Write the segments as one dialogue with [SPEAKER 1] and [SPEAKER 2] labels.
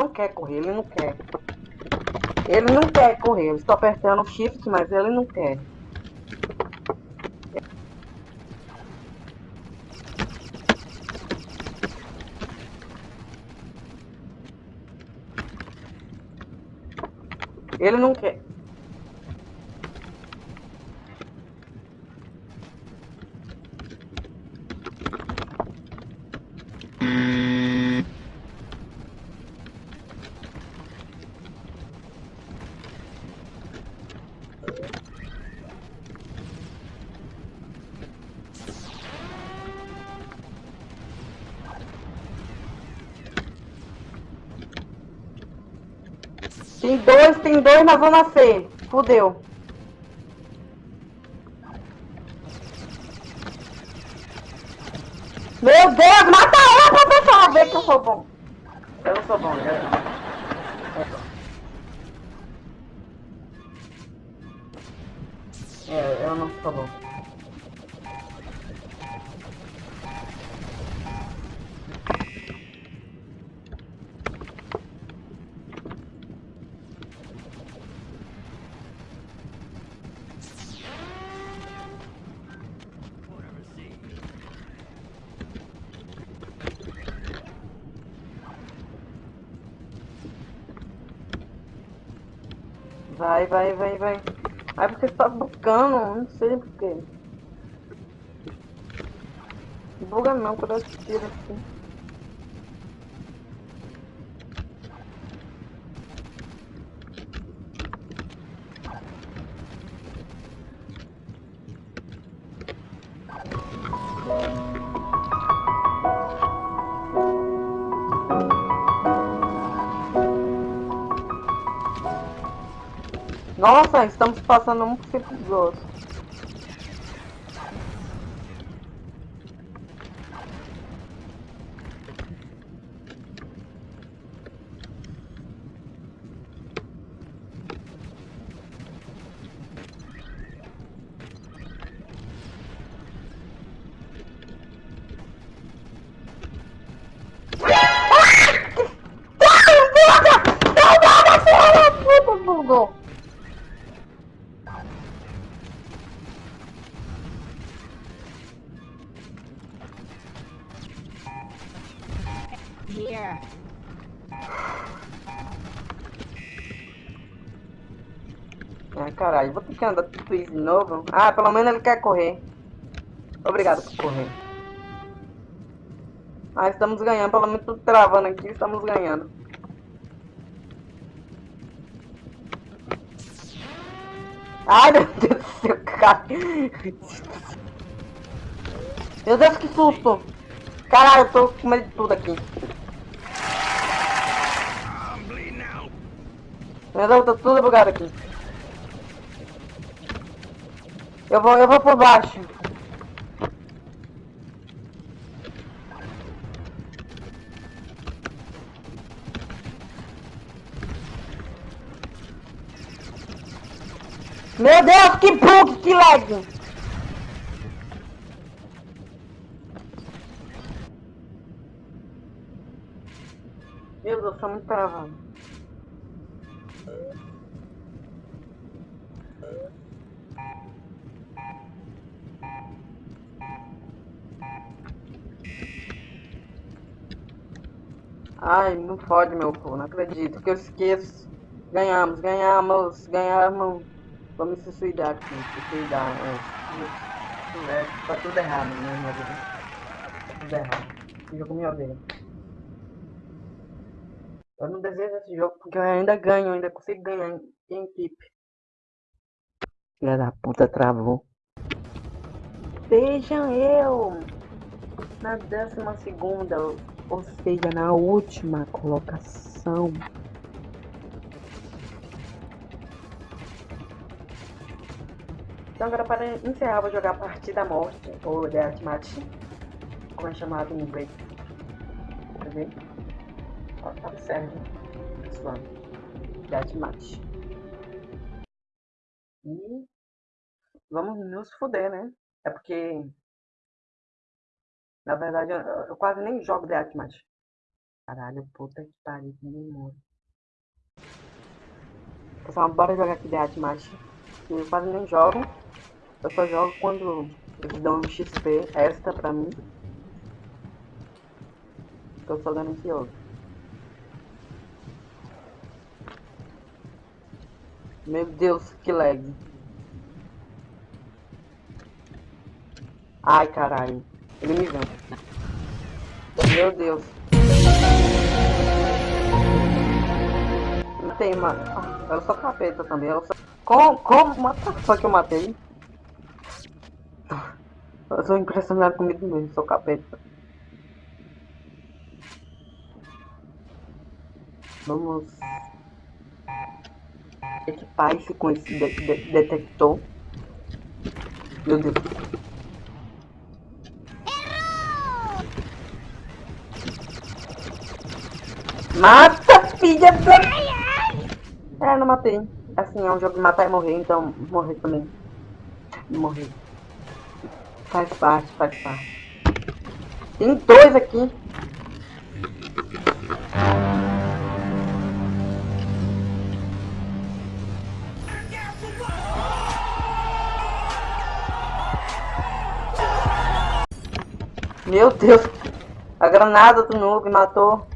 [SPEAKER 1] não quer correr, ele não quer. Ele não quer correr. Eu estou apertando o shift, mas ele não quer. Ele não quer. Dois, tem dois na zona C. Fudeu. Meu Deus, mata ela pra pessoal ver que eu sou bom. Eu não sou bom, eu... É, eu não sou bom. Vai. Aí você tá buscando, não sei porquê. Buga não, quando eu tiro assim. Estamos passando um por cima dos outros. Caralho, vou ter que andar tudo isso de novo. Ah, pelo menos ele quer correr. Obrigado por correr. Ah, estamos ganhando, pelo menos tudo travando aqui, estamos ganhando. Ai, meu Deus do céu, cara. Meu Deus, que susto. Caralho, eu tô com medo de tudo aqui. Meu Deus, tá tudo bugado aqui. Eu vou, eu vou por baixo. Meu Deus, que bug, que lag! Meu Deus, tá muito travando. Ai, não fode meu povo, não acredito que eu esqueço. Ganhamos, ganhamos, ganhamos. Vamos se suicidar aqui, se suicidar. É, é, tá tudo errado, né, minha? Tá tudo errado. Esse jogo me odeia. Eu não desejo esse jogo porque eu ainda ganho, ainda consigo ganhar em equipe. Filha da puta travou. Vejam eu na décima segunda, ou seja, na última colocação. Então agora para encerrar vou jogar a partida morte, ou Deathmatch, como é chamado em inglês. Quer ver? Ó, tá certo, pessoal. Deathmatch. E vamos nos foder, né? É porque na verdade eu, quase nem jogo Deathmatch. Caralho, puta que pariu, que demônio. Pessoal, bora jogar aqui de Macho. Eu quase nem jogo. Eu só jogo quando eles dão um XP extra pra mim. Tô só ganancioso. Meu Deus, que lag. Ai, caralho. Ele me vê. Meu Deus. Não tem, mano. Ah, eu sou capeta também. Eu sou... Como? Como? Mata só que eu matei. Eu sou impressionado comigo mesmo. Sou capeta. Vamos equipar esse com esse de de detector. Meu Deus. Mata, filha da... É, não matei. Assim, é um jogo de matar e morrer, então morrer também. Morrer. Faz parte, faz parte. Tem dois aqui. Meu Deus. A granada do noob matou.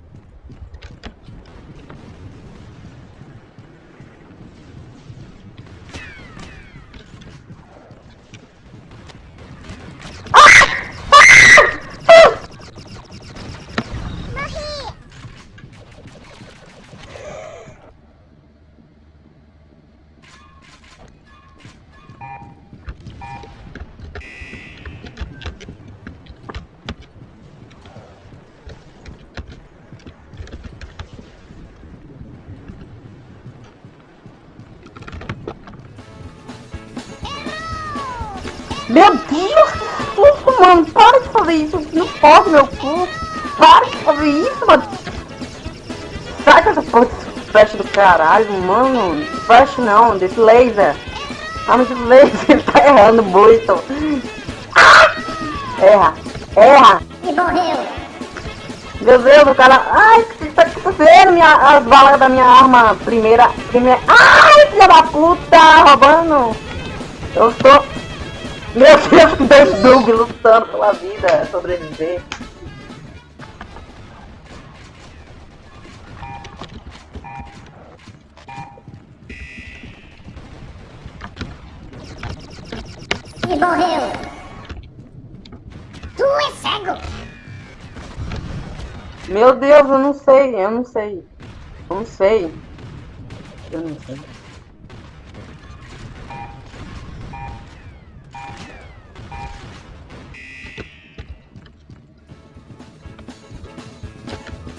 [SPEAKER 1] Meu Deus, que susto, mano. Para de fazer isso. Não pode, meu cu. Para de fazer isso, mano. Sai com essa porra desse flash do caralho, mano. Flash não, desse laser. Ah, mas esse laser tá errando muito. Ah! Erra, erra.
[SPEAKER 2] E morreu.
[SPEAKER 1] Meu Deus, o cara... Ai, o que tá acontecendo? Minha, as balas da minha arma primeira... primeira... Ai, filha da puta, roubando. Eu estou... Meu Deus, dois Doug lutando pela vida, sobreviver.
[SPEAKER 2] E morreu. Tu é cego.
[SPEAKER 1] Meu Deus, eu não sei, eu não sei. Eu não sei. Eu não sei.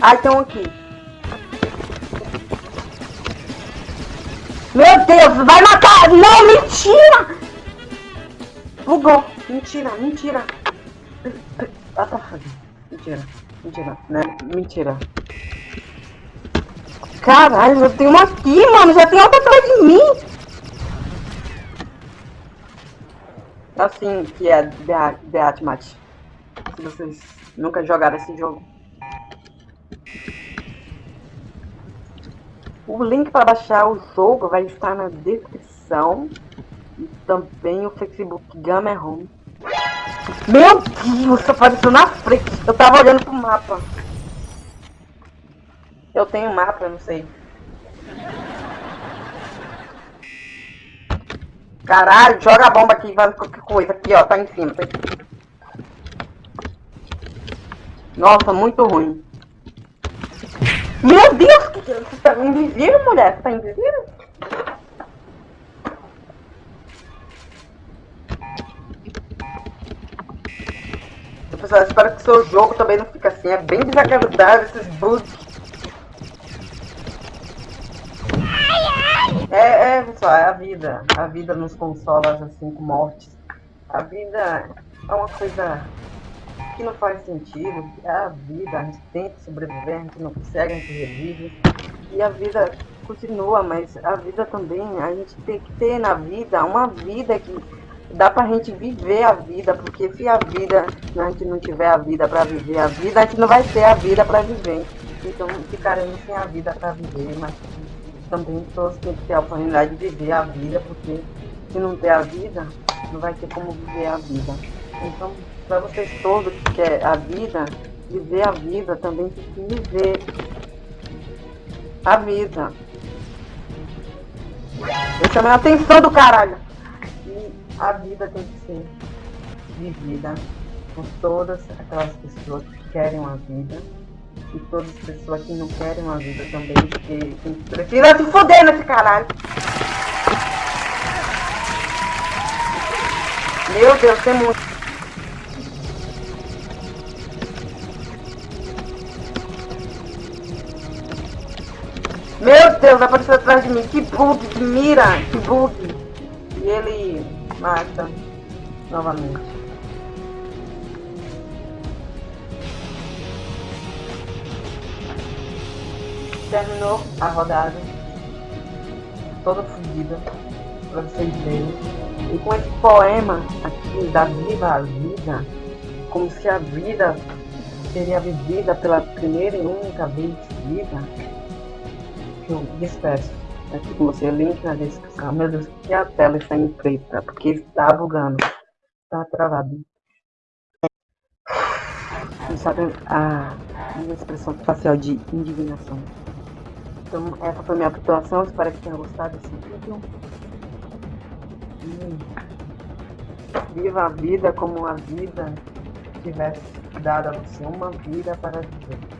[SPEAKER 1] Tem um aqui. Meu Deus, vai matar! Não, mentira! Bugou. Mentira, mentira. Ah, tá. Mentira, mentira, né? Mentira. Caralho, já tem uma aqui, mano. Já tem outra atrás de mim. Assim que é Match. Se vocês nunca jogaram esse jogo. O link para baixar o jogo vai estar na descrição. E também o Facebook Gamer Home. Meu Deus, apareceu na frente. Eu tava olhando pro mapa. Eu tenho mapa, eu não sei. Caralho, joga a bomba aqui, vai qualquer coisa. Aqui, ó, tá em cima. Tá Nossa, muito ruim. Meu Deus, que você tá invisível, mulher? Você tá invisível? Pessoal, espero que seu jogo também não fique assim. É bem desagradável esses bugs. É, é, pessoal, é a vida. A vida nos consola assim com mortes. A vida é uma coisa que não faz sentido, é a vida, a gente tenta sobreviver, a gente não consegue, a gente revive, e a vida continua, mas a vida também, a gente tem que ter na vida uma vida que dá pra gente viver a vida, porque se a vida, a gente não tiver a vida pra viver a vida, a gente não vai ter a vida pra viver. então ficaremos sem a vida para viver, mas também todos têm que ter a oportunidade de viver a vida, porque se não ter a vida, não vai ter como viver a vida. Então, para vocês todos que querem a vida, viver a vida também tem que viver a vida. Eu chamei a atenção do caralho. E a vida tem que ser vivida por todas aquelas pessoas que querem uma vida e todas as pessoas que não querem uma vida também, porque prefira se foder nesse caralho. Meu Deus, tem muito. Deus, apareceu atrás de mim. Que bug, que mira, que bug. E ele mata novamente. Terminou a rodada. Toda fodida. Pra vocês verem. E com esse poema aqui da Viva a Vida, como se a vida seria vivida pela primeira e única vez vida eu despeço aqui com você, link na descrição. Meu Deus, que a tela está em preta, porque está bugando, está travado. Não sabe a minha expressão facial de indignação. Então, essa foi minha atuação. Espero que tenha gostado desse vídeo. E viva a vida como a vida tivesse dado a você uma vida para viver.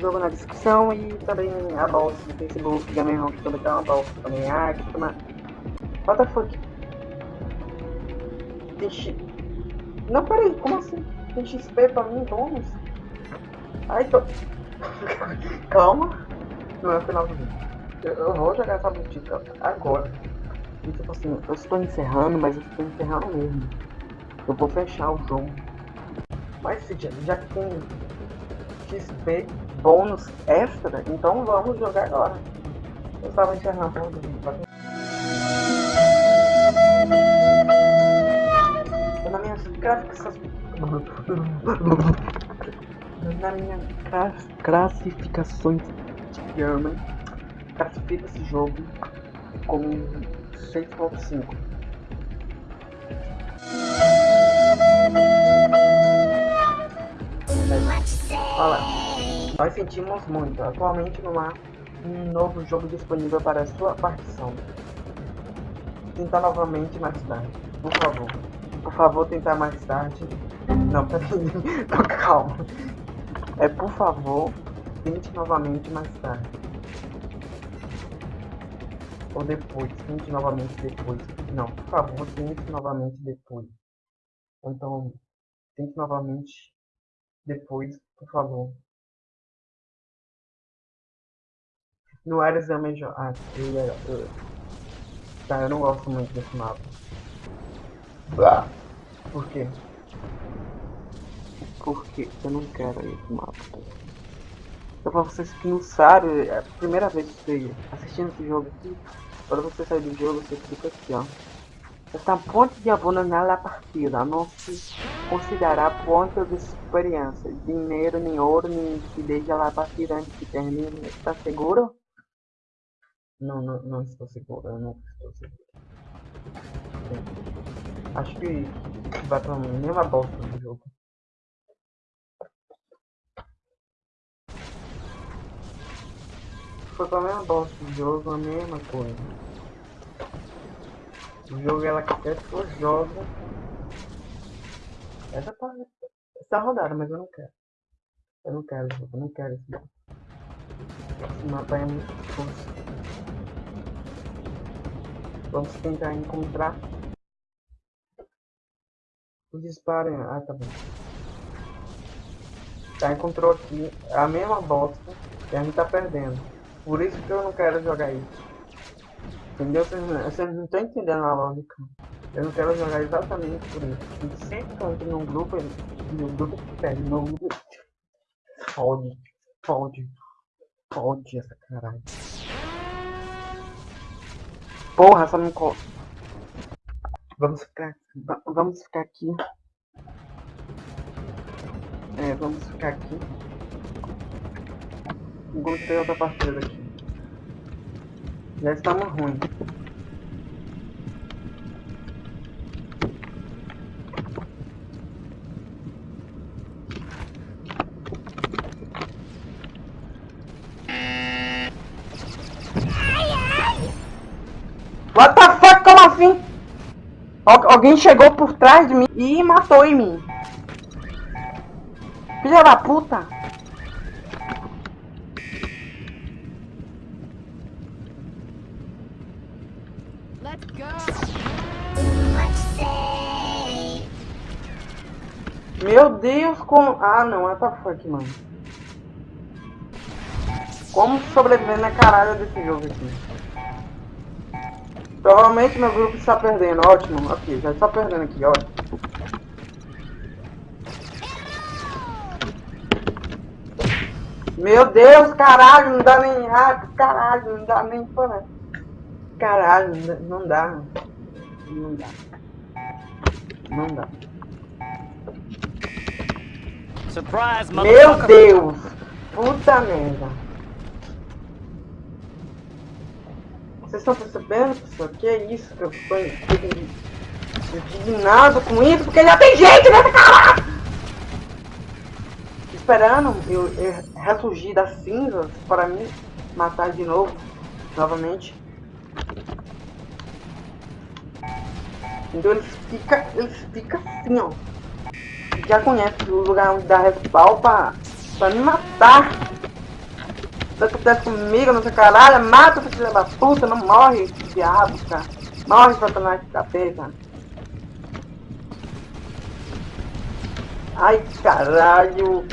[SPEAKER 1] Jogo na descrição e também a bolsa do Facebook, Gamer Home, que também tem uma bolsa também. Ah, que toma. What the fuck? X. Não, peraí, como assim? Tem XP pra mim, bônus? Ai, tô. Calma. Não é o final do vídeo. Eu, eu vou jogar essa boutique agora. E tipo assim, eu estou encerrando, mas eu estou encerrando mesmo. Eu vou fechar o jogo. Mas já que tem XP bônus extra, então vamos jogar agora. Eu estava encerrando o. Na minha classificação. Na minha classificações de German, classifica esse jogo como 6.5. Olha, nós sentimos muito. Atualmente não há um novo jogo disponível para sua partição. Tentar novamente mais tarde, por favor. Por favor, tentar mais tarde. Não, peraí. Calma. É por favor, tente novamente mais tarde. Ou depois, tente novamente depois. Não, por favor, tente novamente depois. Então, tente novamente depois, por favor. No era exame de... Ah, eu, eu, Tá, eu não gosto muito desse mapa. Ah, por quê? Porque eu não quero esse mapa. Então pra vocês que não sabem, é a primeira vez que você assistindo esse jogo aqui, para você sair do jogo, você clica aqui, ó. Esta ponte de abandonar a partida não se considerará ponto de experiência, dinheiro, nem ouro, nem que lá a partida antes que termine. Está seguro? Não, não, não estou seguro, eu não estou seguro. Acho que vai pra mesma bosta do jogo. Foi pra mesma bosta do jogo, a mesma coisa. O jogo ela quer que eu jogo essa, essa rodada, mas eu não quero. Eu não quero eu não quero esse mapa. Esse mapa é muito difícil. Vamos tentar encontrar o disparo. Ah, tá bom. Já encontrou aqui a mesma bosta que a gente tá perdendo. Por isso que eu não quero jogar isso. Entendeu? Vocês não estão entendendo a lógica. Eu não quero jogar exatamente por isso. sempre que eu entro num grupo, no grupo perde, no grupo. Fode, fode, fode essa caralho. Porra, essa não. Vamos ficar, va- vamos ficar aqui. É, vamos ficar aqui. Gostei outra partida aqui. Já estamos ruim. What the fuck? Como assim? Al- alguém chegou por trás de mim e matou em mim. Filha da puta.
[SPEAKER 3] Let's go!
[SPEAKER 2] Much say.
[SPEAKER 1] Meu Deus, como... Ah, não. What the fuck, mano. Como sobreviver na caralho desse jogo aqui? Provavelmente meu grupo está perdendo. Ótimo. Ok, já está perdendo aqui. Ótimo. Meu Deus, caralho, não dá nem rato, caralho, não dá nem para. Caralho, não dá- não dá. Não dá.
[SPEAKER 4] Surprise,
[SPEAKER 1] Meu! Deus! Puta merda! Vocês estão percebendo, pessoal? Que é isso que eu estou indignado com isso? Porque já tem gente nessa caralho! Esperando eu, eu ressurgir das cinzas para me matar de novo, novamente. Então eles ficam eles fica assim, ó já conhece o lugar onde dá respawn pra, pra me matar. Se acontece comigo, não sei caralho, mata essa filha da puta, não morre, diabo, cara. Morre, satanás capeta. Ai, caralho.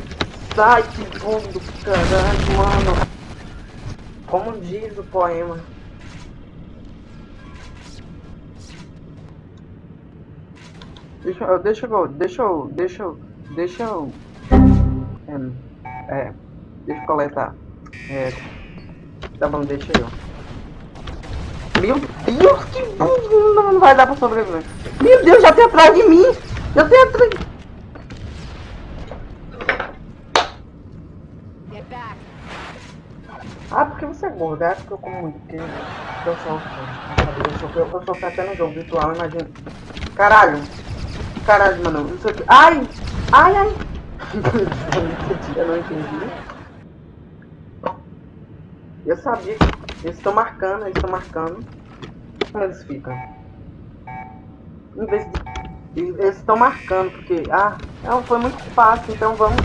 [SPEAKER 1] Sai, que mundo, caralho, mano. Como diz o poema. Deixa eu, deixa eu, deixa eu, deixa eu, deixa eu, é, é, deixa eu coletar, é, tá bom, deixa eu. Meu Deus, que burro, não vai dar pra sobreviver. Meu Deus, já tem atrás de mim, já tem atrás, ah, porque você é gordo, é porque eu como muito, porque eu sou, eu sou, eu sou, eu sou até no jogo virtual, imagina. Caralho, caralho, mano, isso aqui, ai, ai, ai. eu não entendi. Eu sabia que eles estão marcando, eles estão marcando. Como eles ficam? Em vez de. Eles estão marcando, porque. Ah, não, foi muito fácil, então vamos.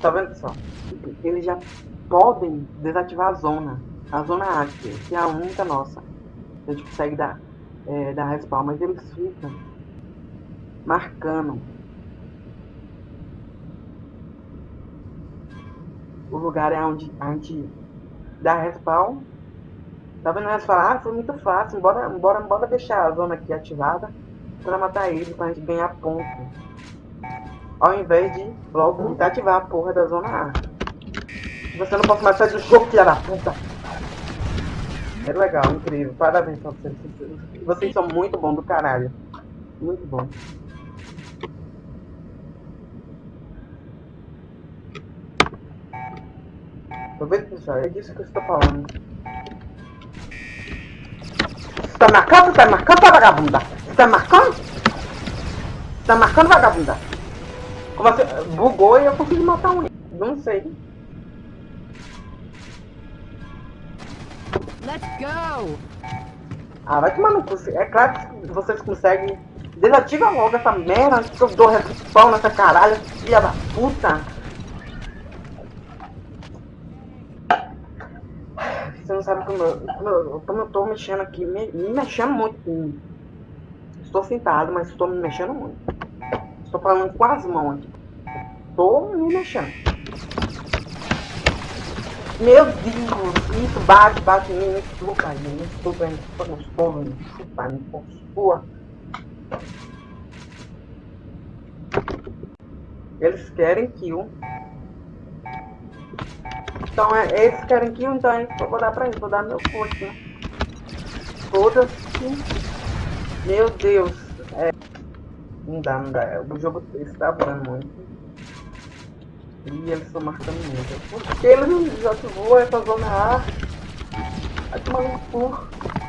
[SPEAKER 1] Tá vendo, pessoal? Eles já podem desativar a zona. A zona ática, que é a única nossa. A gente consegue dar, é, dar respawn, mas eles ficam marcando o lugar é onde a gente dá respawn. Tá vendo? Eles falam, ah, foi muito fácil, bora, bora, bora deixar a zona aqui ativada pra matar ele, pra gente ganhar ponto. Ao invés de logo desativar a porra da zona A. Você não pode mais sair do jogo, filha da puta. É legal, incrível. Parabéns pra vocês. Vocês- são muito bons do caralho. Muito bom. Tô vendo, pessoal? É disso que eu estou falando. Você tá marcando? Você tá marcando, tá vagabunda? Você tá marcando? Você tá marcando, vagabunda? Como assim? Bugou e eu consegui matar um. Não sei.
[SPEAKER 3] Let's go!
[SPEAKER 1] Ah, vai tomar no cu. É claro que vocês conseguem. Desativa logo essa merda que eu dou respawn nessa caralho, filha da puta. Você não sabe como eu, como eu, como eu tô mexendo aqui, me, me mexendo muito. Estou sentado, mas estou me mexendo muito. Estou falando com as mãos aqui. Tô me mexendo. Meu Deus, isso bate, bate em mim, me chupa, me chupa, me chupa gostoso, me chupa, me postua. Eles querem kill. Então é, eles querem kill, então é, eu vou dar pra eles, vou dar meu cu aqui. Foda-se. Meu Deus. É. Não dá, não dá. O jogo está voando muito. E eles estão marcando muito. Porque eles já voam essa zona A. Vai tomar no cu.